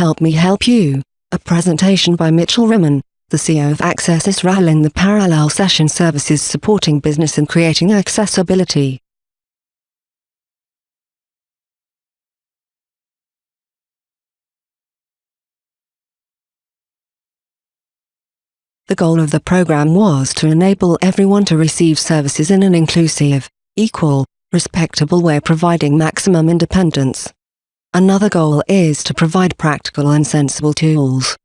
Help Me Help You, a presentation by Michal Rimon, the CEO of Access Israel in the Parallel Session Services supporting business and creating accessibility. The goal of the program was to enable everyone to receive services in an inclusive, equal, respectable way providing maximum independence. Another goal is to provide practical and sensible tools.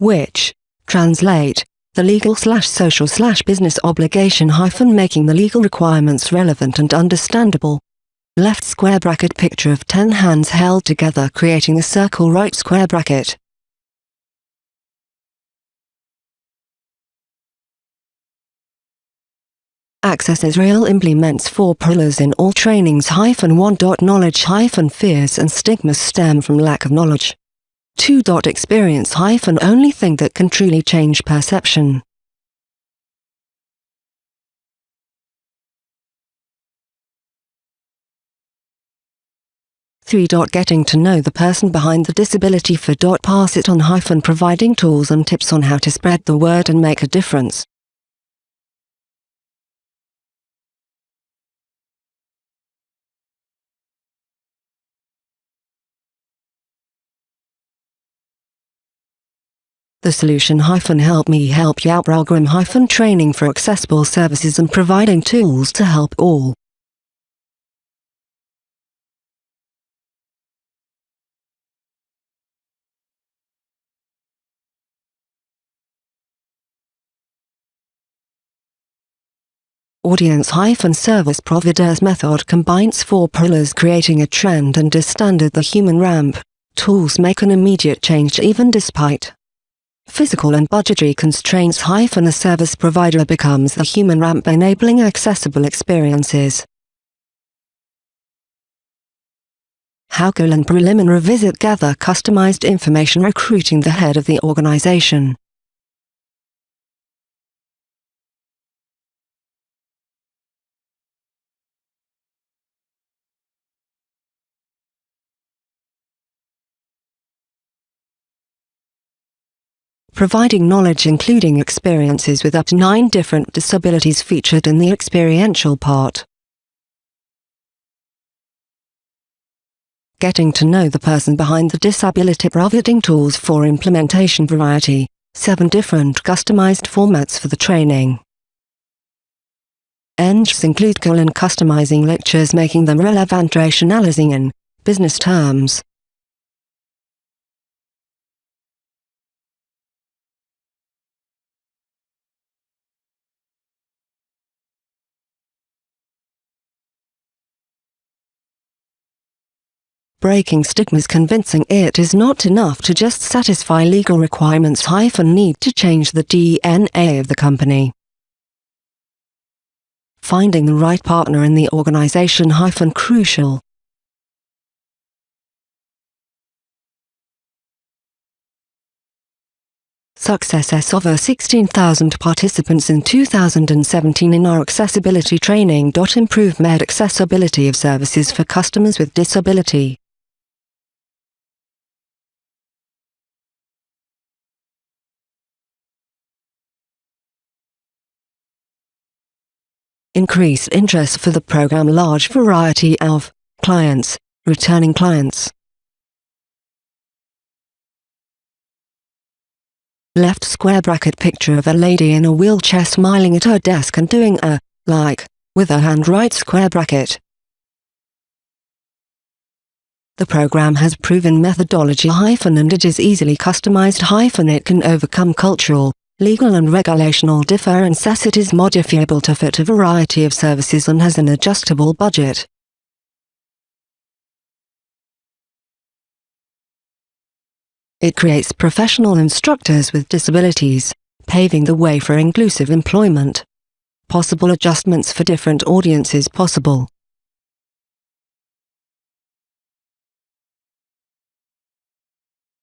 which translate the legal slash social slash business obligation hyphen making the legal requirements relevant and understandable. Left square bracket picture of 10 hands held together creating a circle right square bracket. Access Israel implements four pillars in all trainings hyphen one knowledge hyphen fears and stigmas stem from lack of knowledge. 2. Experience hyphen only thing that can truly change perception. Three. Getting to know the person behind the disability for. Pass it on hyphen providing tools and tips on how to spread the word and make a difference. The solution help me help you out program training for accessible services and providing tools to help all. Audience-service providers method combines four pillars creating a trend and a standard the human ramp. Tools make an immediate change even despite physical and budgetary constraints hyphen the service provider becomes the human ramp enabling accessible experiences. How and preliminary visit gather customized information recruiting the head of the organization. Providing knowledge including experiences with up to nine different disabilities featured in the experiential part. Getting to know the person behind the disability providing tools for implementation variety, seven different customized formats for the training. Engs include colon customizing lectures making them relevant rationalizing in business terms. Breaking stigmas convincing it is not enough to just satisfy legal requirements hyphen need to change the DNA of the company. Finding the right partner in the organization hyphen crucial. Success over 16,000 participants in 2017 in our accessibility training. Improve med accessibility of services for customers with disability. Increase interest for the program large variety of clients, returning clients. Left square bracket picture of a lady in a wheelchair smiling at her desk and doing a, like, with her hand right square bracket. The program has proven methodology hyphen and it is easily customized hyphen it can overcome cultural, legal and regulational differences it is modifiable to fit a variety of services and has an adjustable budget. It creates professional instructors with disabilities, paving the way for inclusive employment. Possible adjustments for different audiences possible.